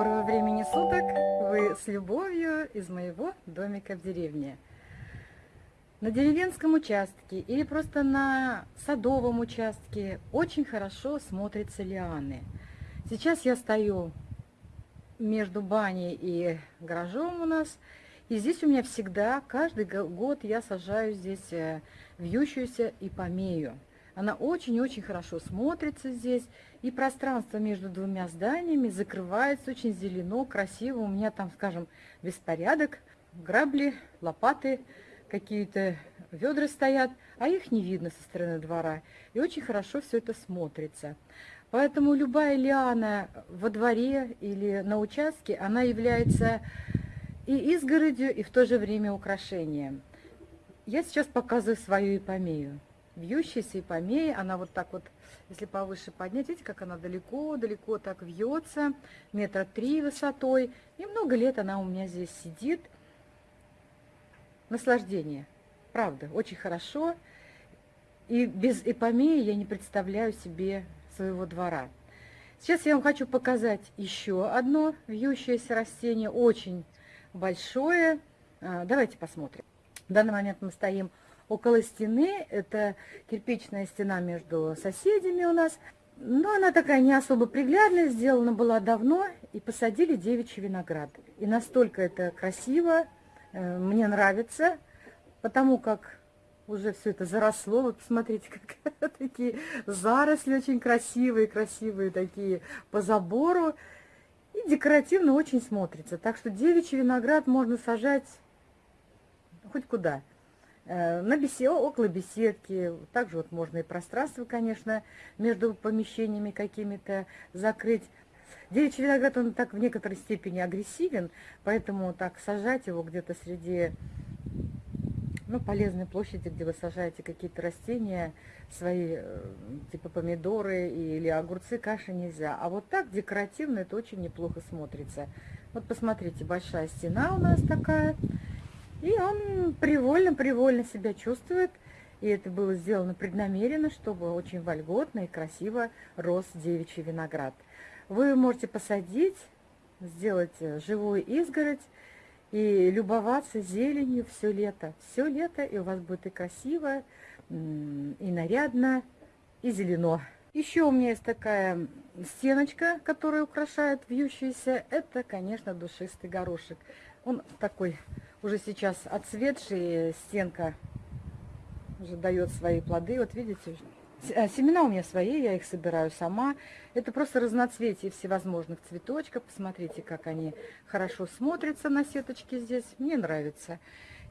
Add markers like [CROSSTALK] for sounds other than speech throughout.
Доброго времени суток! Вы с любовью из моего домика в деревне. На деревенском участке или просто на садовом участке очень хорошо смотрятся лианы. Сейчас я стою между баней и гаражом у нас, и здесь у меня всегда, каждый год я сажаю здесь э, вьющуюся ипомею. Она очень-очень хорошо смотрится здесь. И пространство между двумя зданиями закрывается очень зелено, красиво. У меня там, скажем, беспорядок, грабли, лопаты, какие-то ведра стоят, а их не видно со стороны двора. И очень хорошо все это смотрится. Поэтому любая лиана во дворе или на участке, она является и изгородью, и в то же время украшением. Я сейчас показываю свою ипомею вьющаяся ипомея, она вот так вот, если повыше поднять, видите, как она далеко-далеко так вьется, метра три высотой, и много лет она у меня здесь сидит. Наслаждение, правда, очень хорошо, и без ипомеи я не представляю себе своего двора. Сейчас я вам хочу показать еще одно вьющееся растение, очень большое. А, давайте посмотрим. В данный момент мы стоим около стены. Это кирпичная стена между соседями у нас. Но она такая не особо приглядная, сделана была давно. И посадили девичий виноград. И настолько это красиво, э, мне нравится, потому как уже все это заросло. Вот посмотрите, [LAUGHS] как такие заросли очень красивые, красивые такие по забору. И декоративно очень смотрится. Так что девичий виноград можно сажать хоть куда. Э, на беседе, около беседки. Также вот можно и пространство, конечно, между помещениями какими-то закрыть. Девичий виноград, он так в некоторой степени агрессивен, поэтому так сажать его где-то среди ну, полезной площади, где вы сажаете какие-то растения, свои, э, типа помидоры или огурцы, каши нельзя. А вот так декоративно это очень неплохо смотрится. Вот посмотрите, большая стена у нас такая. И он привольно-привольно себя чувствует. И это было сделано преднамеренно, чтобы очень вольготно и красиво рос девичий виноград. Вы можете посадить, сделать э, живую изгородь и любоваться зеленью все лето. Все лето, и у вас будет и красиво, и нарядно, и зелено. Еще у меня есть такая стеночка, которая украшает вьющийся. Это, конечно, душистый горошек. Он такой уже сейчас отцветший, стенка уже дает свои плоды. Вот видите, а, семена у меня свои, я их собираю сама. Это просто разноцветие всевозможных цветочков. Посмотрите, как они хорошо смотрятся на сеточке здесь. Мне нравится.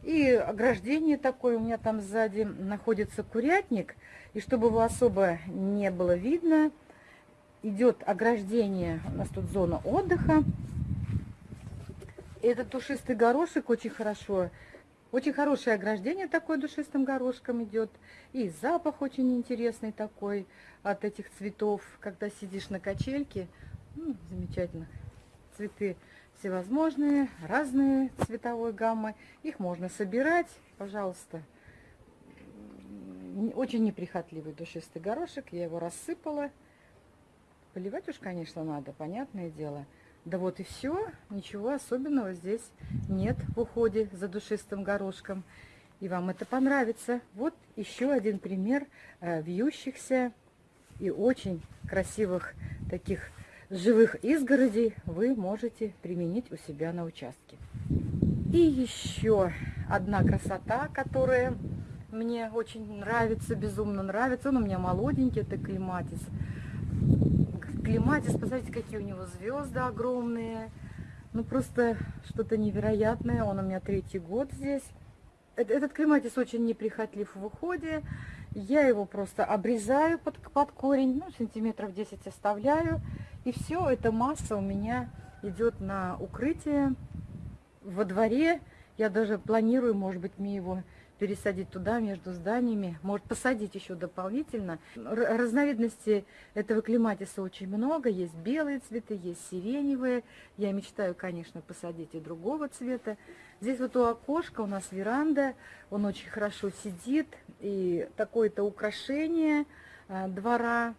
И ограждение такое, у меня там сзади находится курятник. И чтобы его особо не было видно, идет ограждение, у нас тут зона отдыха. Этот душистый горошек очень хорошо, очень хорошее ограждение такое душистым горошком идет. И запах очень интересный такой от этих цветов, когда сидишь на качельке. Ну, замечательно. Цветы всевозможные, разные цветовой гаммы. Их можно собирать, пожалуйста. Очень неприхотливый душистый горошек. Я его рассыпала. Поливать уж, конечно, надо, понятное дело. Да вот и все, ничего особенного здесь нет в уходе за душистым горошком. И вам это понравится. Вот еще один пример э, вьющихся и очень красивых таких живых изгородей вы можете применить у себя на участке. И еще одна красота, которая мне очень нравится, безумно нравится. Он у меня молоденький, это климатис климатис, посмотрите, какие у него звезды огромные. Ну, просто что-то невероятное. Он у меня третий год здесь. Этот климатис очень неприхотлив в уходе. Я его просто обрезаю под, под корень, ну, сантиметров 10 оставляю. И все, эта масса у меня идет на укрытие во дворе. Я даже планирую, может быть, мне его пересадить туда, между зданиями. Может, посадить еще дополнительно. Разновидностей этого климатиса очень много. Есть белые цветы, есть сиреневые. Я мечтаю, конечно, посадить и другого цвета. Здесь вот у окошка у нас веранда. Он очень хорошо сидит. И такое-то украшение а, двора.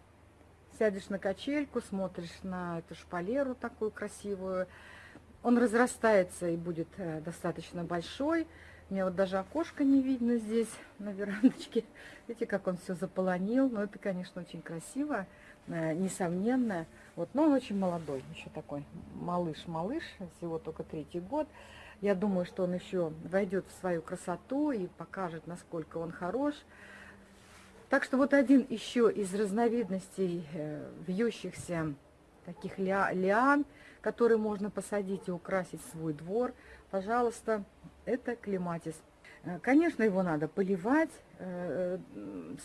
сядешь на качельку, смотришь на эту шпалеру такую красивую. Он разрастается и будет э, достаточно большой. Мне вот даже окошко не видно здесь, на верандочке. [LAUGHS] Видите, как он все заполонил. Но это, конечно, очень красиво, э, несомненно. Вот, но он очень молодой, еще такой малыш-малыш, всего только третий год. Я думаю, что он еще войдет в свою красоту и покажет, насколько он хорош. Так что вот один еще из разновидностей э, вьющихся таких ля лиан, которые можно посадить и украсить свой двор, пожалуйста, это клематис. Э, конечно, его надо поливать э,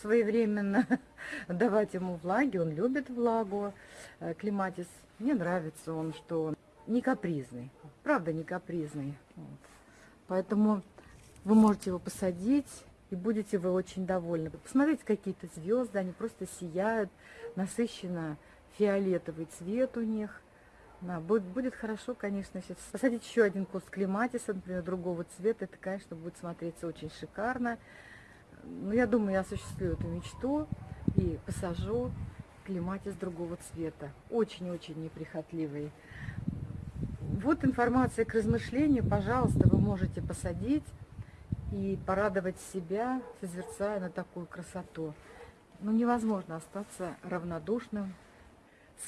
своевременно, [LAUGHS] давать ему влаги, он любит влагу. Клематис, мне нравится он, что он не капризный, правда не капризный. Вот. Поэтому вы можете его посадить, и будете вы очень довольны. Посмотрите, какие-то звезды, они просто сияют, насыщенно фиолетовый цвет у них. Да, будет, будет хорошо, конечно, если посадить еще один куст клематиса, например, другого цвета, это, конечно, будет смотреться очень шикарно. Но я думаю, я осуществлю эту мечту и посажу клематис другого цвета. Очень-очень неприхотливый. Вот информация к размышлению. Пожалуйста, вы можете посадить и порадовать себя, созерцая на такую красоту. Ну, невозможно остаться равнодушным.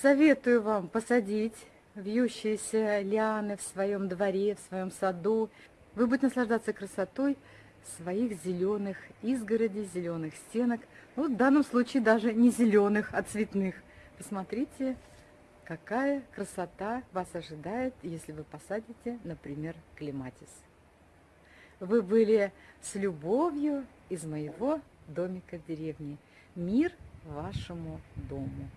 Советую вам посадить вьющиеся лианы в своем дворе, в своем саду. Вы будете наслаждаться красотой своих зеленых изгородей, зеленых стенок. Ну, в данном случае даже не зеленых, а цветных. Посмотрите, какая красота вас ожидает, если вы посадите, например, клематис. Вы были с любовью из моего домика в деревне. Мир вашему дому.